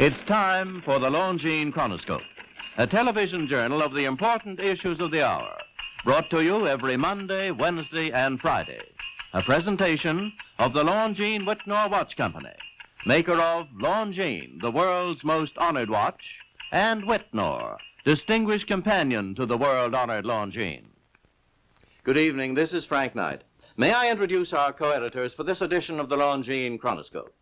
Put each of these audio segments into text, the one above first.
It's time for the Longines Chronoscope, a television journal of the important issues of the hour, brought to you every Monday, Wednesday, and Friday. A presentation of the Longines Wittnauer Watch Company, maker of Longines, the world's most honored watch, and Wittnauer, distinguished companion to the world-honored Longines. Good evening. This is Frank Knight. May I introduce our co-editors for this edition of the Longines Chronoscope?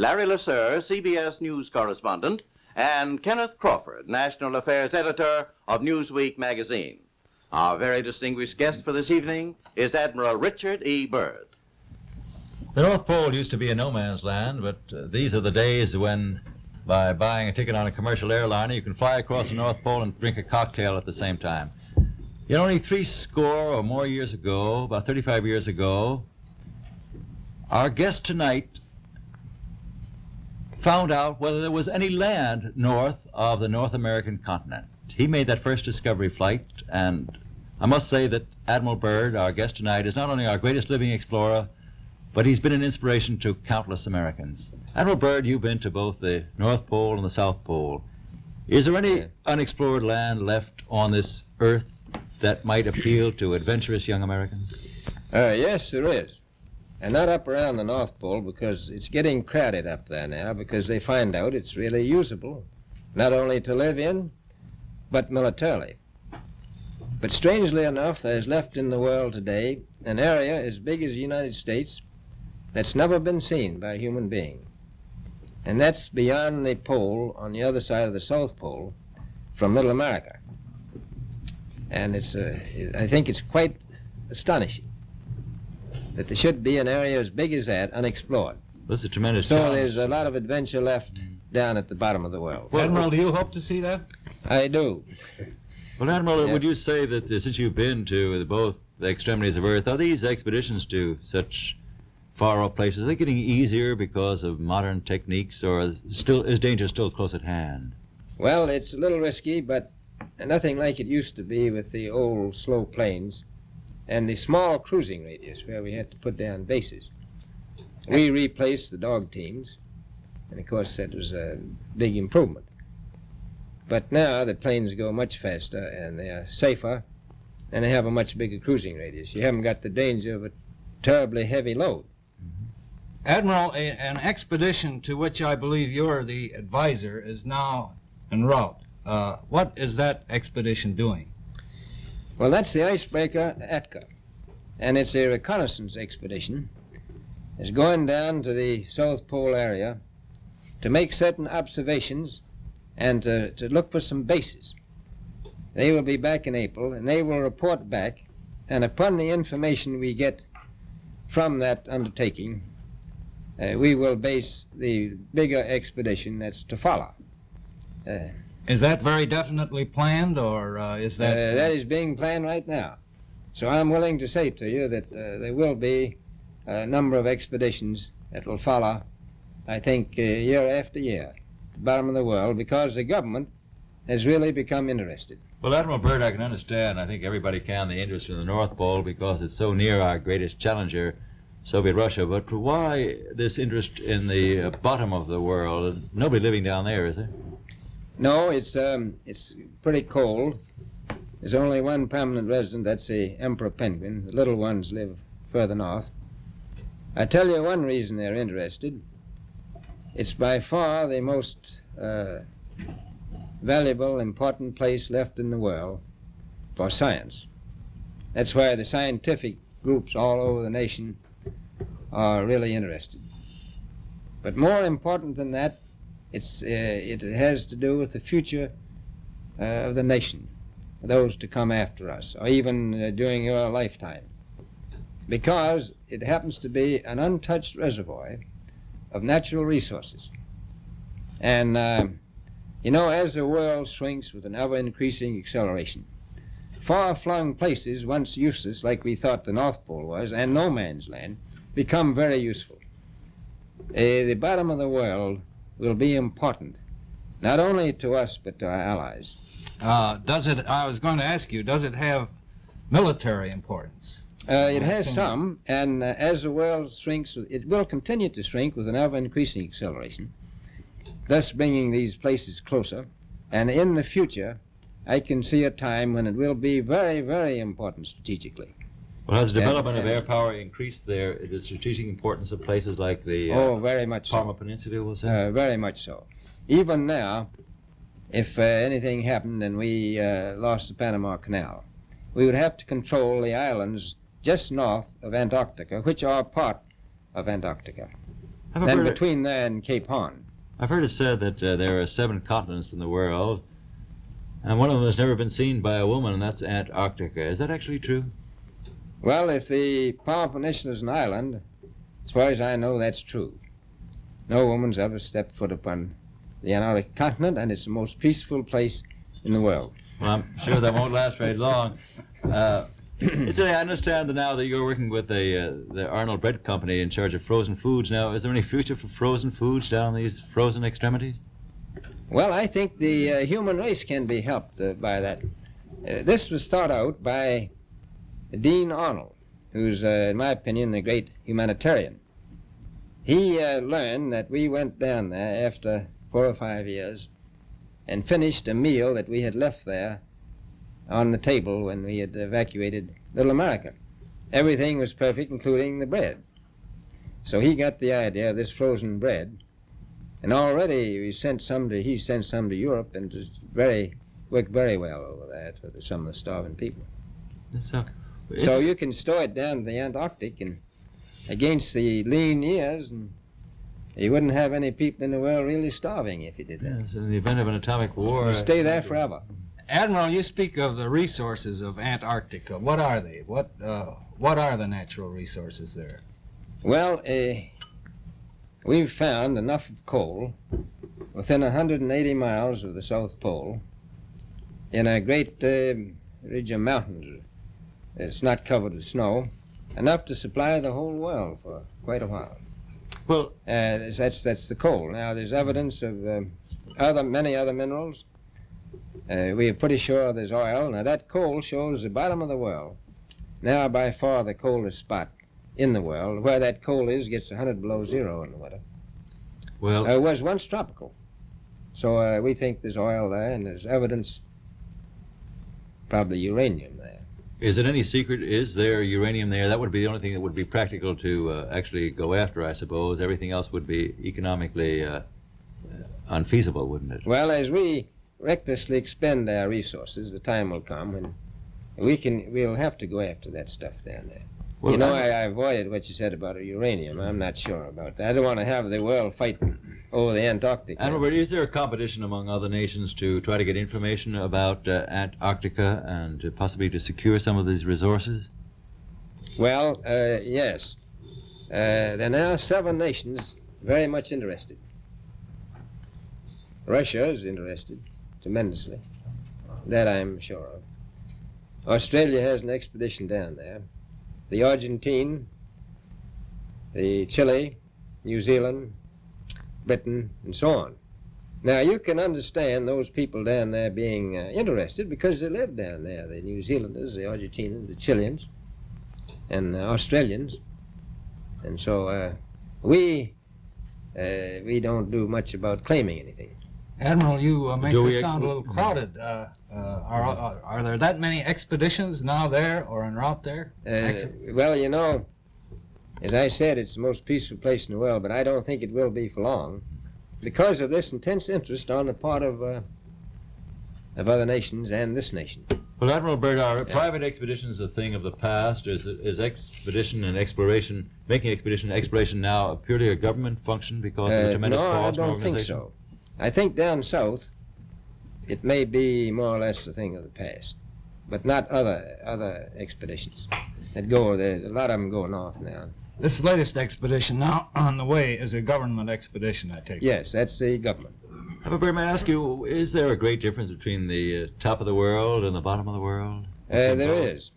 Larry LeSueur, CBS News correspondent, and Kenneth Crawford, National Affairs Editor of Newsweek magazine. Our very distinguished guest for this evening is Admiral Richard E. Byrd. The North Pole used to be a no man's land, but uh, these are the days when, by buying a ticket on a commercial airliner, you can fly across the North Pole and drink a cocktail at the same time. You know, only three score or more years ago, about 35 years ago, our guest tonight found out whether there was any land north of the North American continent. He made that first discovery flight, and I must say that Admiral Byrd, our guest tonight, is not only our greatest living explorer, but he's been an inspiration to countless Americans. Admiral Byrd, you've been to both the North Pole and the South Pole. Is there any unexplored land left on this earth that might appeal to adventurous young Americans? Uh, yes, there is. And not up around the North Pole because it's getting crowded up there now because they find out it's really usable, not only to live in, but militarily. But strangely enough, there's left in the world today an area as big as the United States that's never been seen by a human being. And that's beyond the pole on the other side of the South Pole from Middle America. And it's, uh, I think it's quite astonishing that there should be an area as big as that unexplored. That's a tremendous So challenge. there's a lot of adventure left down at the bottom of the world. Well, Admiral, do you hope to see that? I do. Well, Admiral, Yeah. would you say that uh, since you've been to both the extremities of Earth, are these expeditions to such far-off places, are they getting easier because of modern techniques, or is still is danger still close at hand? Well, it's a little risky, but nothing like it used to be with the old slow planes and the small cruising radius where we had to put down bases. We replaced the dog teams, and of course that was a big improvement. But now the planes go much faster and they are safer, and they have a much bigger cruising radius. You haven't got the danger of a terribly heavy load. Admiral, a, an expedition to which I believe you're the advisor is now en route. Uh, what is that expedition doing? Well, that's the icebreaker Atka, and it's a reconnaissance expedition. It's going down to the South Pole area to make certain observations and to, to look for some bases. They will be back in April, and they will report back, and upon the information we get from that undertaking, uh, we will base the bigger expedition that's to follow. Uh, Is that very definitely planned, or uh, is that? uh, that is being planned right now. So I'm willing to say to you that uh, there will be a number of expeditions that will follow, I think, uh, year after year, the bottom of the world, because the government has really become interested. Well, Admiral Byrd, I can understand. I think everybody can the interest in the North Pole because it's so near our greatest challenger, Soviet Russia. But why this interest in the uh, bottom of the world? Nobody living down there, is there? No, it's um, it's pretty cold. There's only one permanent resident. That's the emperor penguin. The little ones live further north. I tell you one reason they're interested. It's by far the most uh, valuable, important place left in the world for science. That's why the scientific groups all over the nation are really interested. But more important than that, it's, uh, it has to do with the future uh, of the nation, those to come after us, or even uh, during your lifetime. Because it happens to be an untouched reservoir of natural resources. And, uh, you know, as the world shrinks with an ever increasing acceleration, far flung places, once useless, like we thought the North Pole was, and no man's land, become very useful. Uh, the bottom of the world will be important, not only to us, but to our allies. Uh, does it? I was going to ask you. Does it have military importance? Uh, it has some, and uh, as the world shrinks, it will continue to shrink with an ever increasing acceleration. thus bringing these places closer. And in the future, I can see a time when it will be very, very important strategically. Well, has the And- development of air power increased their the strategic importance of places like the uh, oh, very much so. Peninsula, we'll say? Uh, very much so. Even now, if uh, anything happened and we uh, lost the Panama Canal, we would have to control the islands just north of Antarctica, which are part of Antarctica. I've, Then heard it, between there and Cape Horn. I've heard it said that uh, there are seven continents in the world, and one of them has never been seen by a woman, and that's Antarctica. Is that actually true? Well, if the Palmer Peninsula is an island, as far as I know, that's true. No woman's ever stepped foot upon the Antarctic continent, and it's the most peaceful place in the world. Well, I'm sure that won't last very long. Uh, Italy, I understand that now that you're working with the uh, the Arnold Bread Company in charge of frozen foods. Now, is there any future for frozen foods down these frozen extremities? Well, I think the uh, human race can be helped uh, by that. Uh, this was thought out by Dean Arnold, who's, uh, in my opinion, a great humanitarian. He uh, learned that we went down there after four or five years and finished a meal that we had left there on the table when we had evacuated Little America. Everything was perfect, including the bread. So he got the idea of this frozen bread and already we sent some to he sent some to Europe and just very worked very well over there for the, some of the starving people. So, So you can store it down to the Antarctic and against the lean years and you wouldn't have any people in the world really starving if you did that. yes, in the event of an atomic war, You stay there forever. Admiral, you speak of the resources of Antarctica. What are they? What uh, what are the natural resources there? Well, uh, we've found enough of coal within 180 miles of the South Pole in a great uh, ridge of mountains. It's not covered with snow, enough to supply the whole world for quite a while. well, Uh, that's that's the coal. Now there's evidence of um, other many other minerals. Uh, we are pretty sure there's oil. Now that coal shows the bottom of the world. Now by far the coldest spot in the world. Where that coal is gets 100 below zero in the winter. well, Uh, it was once tropical. So uh, we think there's oil there, and there's evidence, probably uranium there. Is it any secret? Is there uranium there? That would be the only thing that would be practical to uh, actually go after, I suppose. Everything else would be economically uh, unfeasible, wouldn't it? Well, as we recklessly expend our resources, the time will come when we can. We'll have to go after that stuff down there. Well, you know, I- I, I avoided what you said about uranium. I'm not sure about that. I don't want to have the world fighting over the Antarctic. And Robert, is there a competition among other nations to try to get information about uh, Antarctica and to possibly to secure some of these resources? Well, uh, yes. Uh, there are now seven nations very much interested. Russia is interested tremendously. That I'm sure of. Australia has an expedition down there. The Argentine, the Chile, New Zealand, Britain, and so on. Now, you can understand those people down there being uh, interested because they live down there. The New Zealanders, the Argentinians, the Chileans, and uh, Australians. And so uh, we uh, we don't do much about claiming anything. Admiral, you uh, make Do this sound a little crowded. Uh, uh, are, are are there that many expeditions now there or en route there? Uh, well, you know, as I said, it's the most peaceful place in the world, but I don't think it will be for long because of this intense interest on the part of uh, of other nations and this nation. Well, Admiral Byrd, are Yeah. private expeditions a thing of the past? Is, is expedition and exploration, making expedition and exploration now purely a government function because of the Uh, tremendous no, I cost don't think so. I think down south, it may be more or less a thing of the past, but not other other expeditions that go. There's a lot of them go north now. This latest expedition now on the way is a government expedition, I take it. Yes, that's the government. Admiral Byrd, may I ask you, is there a great difference between the uh, top of the world and the bottom of the world? Uh, there is.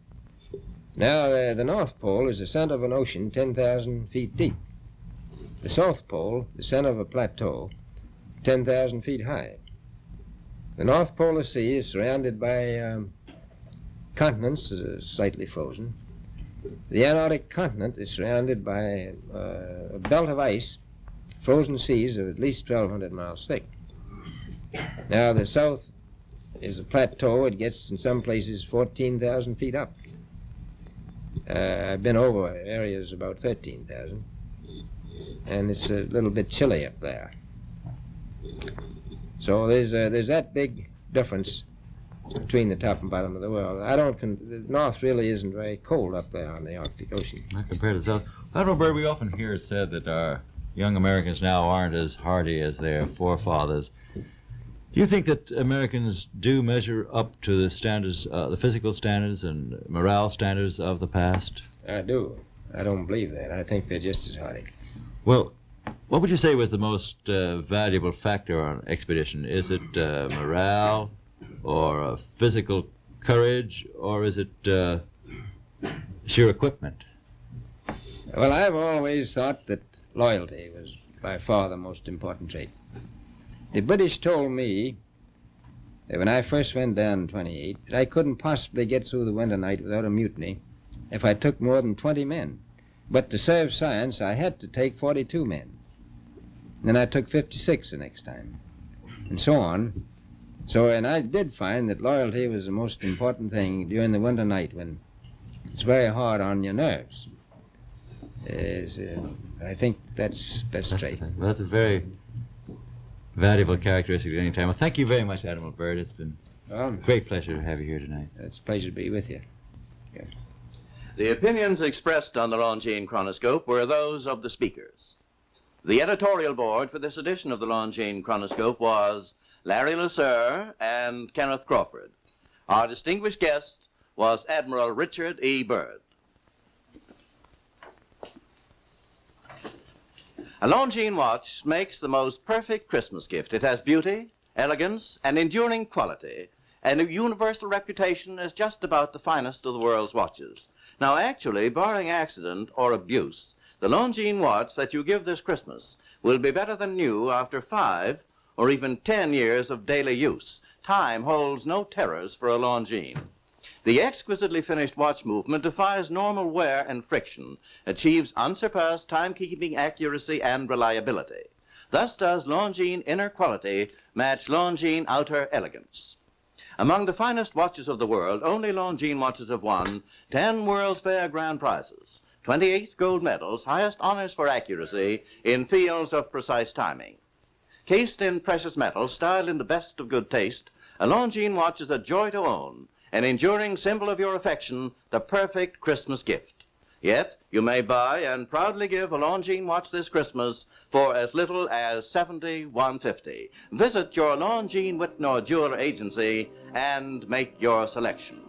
Now, uh, the North Pole is the center of an ocean 10,000 feet deep. The South Pole, the center of a plateau 10,000 feet high. The North Polar Sea is surrounded by um, continents that are slightly frozen. The Antarctic continent is surrounded by uh, a belt of ice frozen seas of at least 1,200 miles thick. Now, the south is a plateau. It gets, in some places, 14,000 feet up. Uh, I've been over areas about 13,000, and it's a little bit chilly up there. So there's uh, there's that big difference between the top and bottom of the world. I don't. Con- the north really isn't very cold up there on the Arctic Ocean. Not compared to the South. Admiral Byrd, we often hear it said that our young Americans now aren't as hardy as their forefathers. Do you think that Americans do measure up to the standards, uh, the physical standards and morale standards of the past? I do. I don't believe that. I think they're just as hardy. Well, what would you say was the most uh, valuable factor on an expedition? Is it uh, morale, or uh, physical courage, or is it uh, sheer equipment? Well, I've always thought that loyalty was by far the most important trait. The British told me that when I first went down in 28 that I couldn't possibly get through the winter night without a mutiny if I took more than 20 men. But to serve science, I had to take 42 men. Then I took 56 the next time, and so on. So, and I did find that loyalty was the most important thing during the winter night when it's very hard on your nerves. Is, uh, I think that's best trait. Well, that's a very valuable characteristic at any time. Well, thank you very much, Admiral Byrd. It's been Well, a great pleasure to have you here tonight. it's a pleasure to be with you. The opinions expressed on the Longines Chronoscope were those of the speakers. The editorial board for this edition of the Longines Chronoscope was Larry LeSueur and Kenneth Crawford. Our distinguished guest was Admiral Richard E. Byrd. A Longines watch makes the most perfect Christmas gift. It has beauty, elegance, and enduring quality, and a universal reputation as just about the finest of the world's watches. Now, actually, barring accident or abuse, the Longines watch that you give this Christmas will be better than new after five or even ten years of daily use. Time holds no terrors for a Longines. The exquisitely finished watch movement defies normal wear and friction, achieves unsurpassed timekeeping accuracy and reliability. Thus does Longines inner quality match Longines outer elegance. Among the finest watches of the world, only Longines watches have won 10 World's Fair grand prizes, 28 gold medals, highest honors for accuracy in fields of precise timing. Cased in precious metal, styled in the best of good taste, a Longines watch is a joy to own, an enduring symbol of your affection, the perfect Christmas gift. Yet, you may buy and proudly give a Longines watch this Christmas for as little as $71.50. Visit your Longines Wittnauer jeweler agency and make your selection.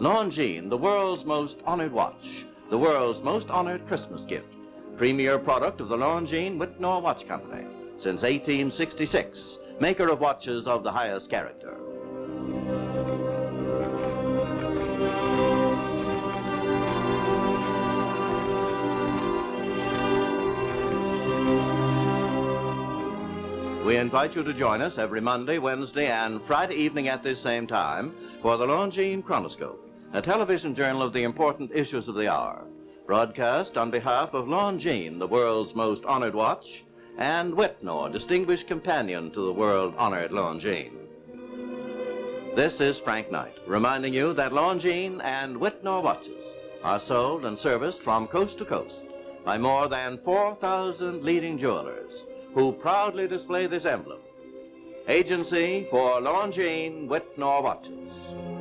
Longines, the world's most honored watch, the world's most honored Christmas gift. Premier product of the Longines Wittnauer Watch Company since 1866, maker of watches of the highest character. We invite you to join us every Monday, Wednesday, and Friday evening at this same time for the Longines Chronoscope, a television journal of the important issues of the hour, broadcast on behalf of Longines, the world's most honored watch, and Wittnauer, distinguished companion to the world-honored Longines. This is Frank Knight, reminding you that Longines and Wittnauer watches are sold and serviced from coast to coast by more than 4,000 leading jewelers who proudly display this emblem. Agency for Longines Wittnauer Watches.